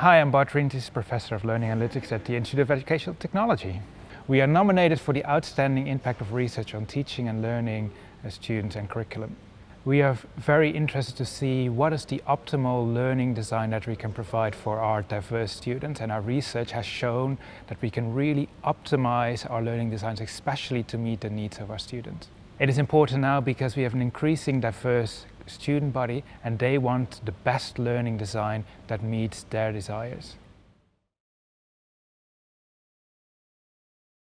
Hi, I'm Bart Rienties, Professor of Learning Analytics at the Institute of Educational Technology. We are nominated for the Outstanding Impact of Research on Teaching and Learning uh, Students and Curriculum. We are very interested to see what is the optimal learning design that we can provide for our diverse students and our research has shown that we can really optimize our learning designs especially to meet the needs of our students. It is important now because we have an increasing diverse student body and they want the best learning design that meets their desires.